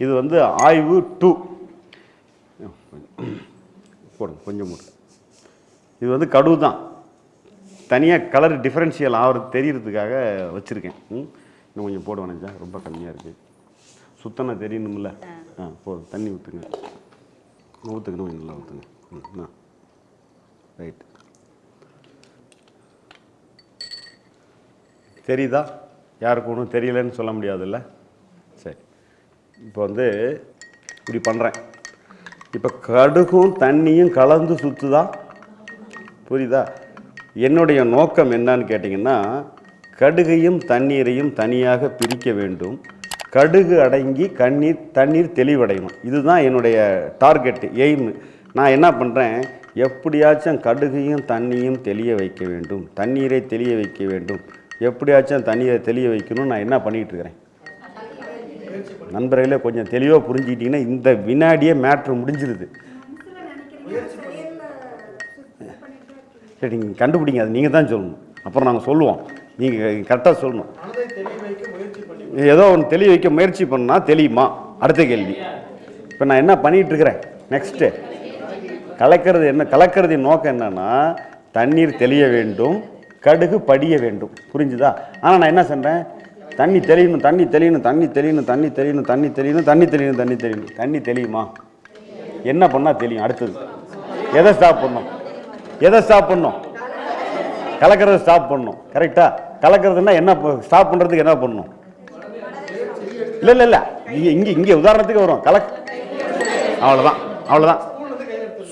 இது வந்து ஆய்வு டூ. போடுங்க கொஞ்சம் மூடு. இது வந்து கடுவு தான். தனியாக கலர் டிஃப்ரென்ஷியல் ஆகிறது தெரியறதுக்காக வச்சுருக்கேன். ம் இன்னும் கொஞ்சம் போட வேணாம் ரொம்ப கம்மியாக இருக்குது சுத்தமாக தெரியணும்ல? ஆ. போதும் தண்ணி ஊற்றுங்க ஊற்றுக்கணும் கொஞ்சம் நல்லா ஊற்றுங்க ம் ஆ ரைட் தெரியுதா? யாருக்கு ஒன்றும் தெரியலன்னு சொல்ல முடியாதுல்ல? இப்போ வந்து இப்படி பண்ணுறேன் இப்போ கடுகும் தண்ணியும் கலந்து சுற்றுதா புரியுதா? என்னுடைய நோக்கம் என்னன்னு கேட்டிங்கன்னா கடுகையும் தண்ணீரையும் தனியாக பிரிக்க வேண்டும். கடுகு அடங்கி கண்ணீர் தண்ணீர் தெளிவடையணும். இதுதான் என்னுடைய டார்கெட்டு எய்ம். நான் என்ன பண்ணுறேன் எப்படியாச்சும் கடுகையும் தண்ணியும் தெளிய வைக்க வேண்டும். தண்ணீரை தெளிய வைக்க வேண்டும். எப்படியாச்சும் தண்ணீரை தெளிய வைக்கணும்னு நான் என்ன பண்ணிகிட்டு இருக்கிறேன்? நண்பர்களே கொஞ்சம் தெளிவாக புரிஞ்சுக்கிட்டிங்கன்னா இந்த வினாடியே மேட்ரு முடிஞ்சிருது. சரி நீங்கள் கண்டுபிடிங்க அது நீங்கள் தான் சொல்லணும். அப்புறம் நாங்கள் சொல்லுவோம். நீங்கள் கரெக்டாக சொல்லணும். ஏதோ ஒன்று தெளிய வைக்க முயற்சி பண்ணால் தெளியுமா? அடுத்த கேள்வி. இப்போ நான் என்ன பண்ணிகிட்ருக்கிறேன்? நெக்ஸ்ட்டு கலக்கிறது என்ன கலக்கிறதின் நோக்கம் என்னென்னா தண்ணீர் தெளிய வேண்டும் கடுகு படிய வேண்டும். புரிஞ்சுதா? ஆனால் நான் என்ன சொன்னேன் தண்ணி தெளியணும் தண்ணி தெளியணும் தண்ணி தெளியணும் தண்ணி தெளியணும் தண்ணி தெளியணும் தண்ணி தெளியணும் தண்ணி தெளியணும். தண்ணி தெளியுமா? என்ன பண்ணால் தெரியும் அடுத்தது. எதை ஸ்டாப் பண்ணும் எதை ஸ்டாப் பண்ணும் கலக்கிறத ஸ்டாப் பண்ணும் கரெக்டாக கலக்கிறதுனா என்ன ஸ்டாப் பண்ணுறதுக்கு என்ன பண்ணணும்? இல்லை இல்லை இல்லை. இங்கே இங்கே இங்கே உதாரணத்துக்கு வரும். கலக் அவ்வளோதான் அவ்வளோதான்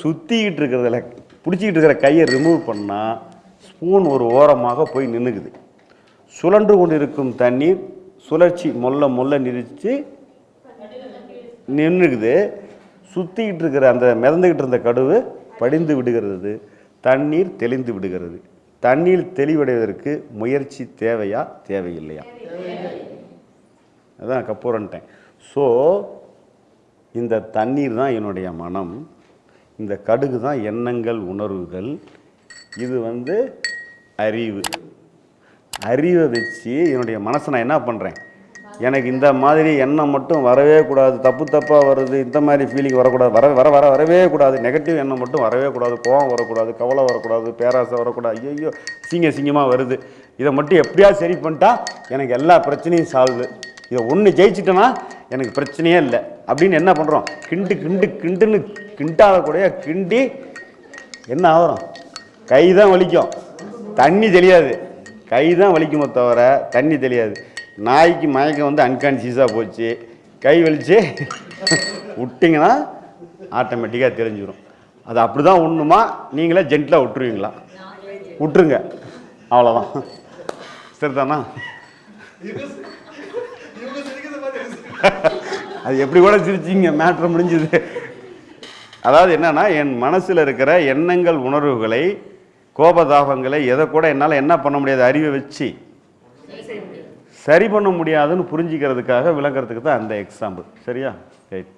சுற்றிக்கிட்டு இருக்கிறதுல பிடிச்சிக்கிட்டு இருக்கிற கையை ரிமூவ் பண்ணால் ஸ்பூன் ஒரு ஓரமாக போய் நின்றுக்குது சுழன்று கொண்டிருக்கும் தண்ணீர் சுழற்சி மொல்ல மொல்ல நிறுத்தி நின்றுக்குது. சுற்றிக்கிட்டு இருக்கிற அந்த மிதந்துக்கிட்டு இருந்த கடுவு படிந்து விடுகிறது. தண்ணீர் தெளிந்து விடுகிறது. தண்ணீர் தெளிவடைவதற்கு முயற்சி தேவையா தேவையில்லையா? அதான் கப்பூரன்ட்டேன் ஸோ இந்த தண்ணீர் தான் என்னுடைய மனம். இந்த கடுகு தான் எண்ணங்கள் உணர்வுகள். இது வந்து அறிவு. அறிவை வச்சு என்னுடைய மனசை நான் என்ன பண்ணுறேன் எனக்கு இந்த மாதிரி எண்ணம் மட்டும் வரவே கூடாது. தப்பு தப்பாக வருது இந்த மாதிரி ஃபீலிங் வரக்கூடாது. வர வர வர வரவே கூடாது. நெகட்டிவ் எண்ணம் மட்டும் வரவே கூடாது. கோவம் வரக்கூடாது கவலை வரக்கூடாது பேராசை வரக்கூடாது. ஐயோ சிங்க சிங்கமாக வருது. இதை மட்டும் எப்படியா சரி பண்ணிட்டா எனக்கு எல்லா பிரச்சனையும் சால்வு இதை ஒன்று ஜெயிச்சிட்டேன்னா எனக்கு பிரச்சனையே இல்லை. அப்படின்னு என்ன பண்ணுறோம் கிண்டு கிண்டு கிண்டுன்னு கிண்டாத கூட கிண்டி என்ன ஆகிறோம்? கை தான் வலிக்கும். தண்ணி தெரியாது கை தான் வலிக்குமே தவிர தண்ணி தெரியாது நாய்க்கு மயக்கம் வந்து அன்கான்சியஸாக போச்சு. கை வலிச்சு விட்டிங்கன்னா ஆட்டோமேட்டிக்காக தெரிஞ்சிடும் அது அப்படி தான் ஒன்றுமா நீங்களே ஜென்டிலாக விட்டுருவீங்களா? விட்டுருங்க. அவ்வளோதான் சரிதானா? அது எப்படி கூட சிரிச்சிங்க மேட்ரு முடிஞ்சுது. அதாவது என்னன்னா என் மனசில் இருக்கிற எண்ணங்கள் உணர்வுகளை கோபதாபங்களை எதை கூட என்னால் என்ன பண்ண முடியாது? அறிவை வச்சு. சரி பண்ண முடியாதுன்னு புரிஞ்சிக்கிறதுக்காக விளங்குறதுக்கு தான் அந்த எக்ஸாம்பிள் சரியா? ரைட்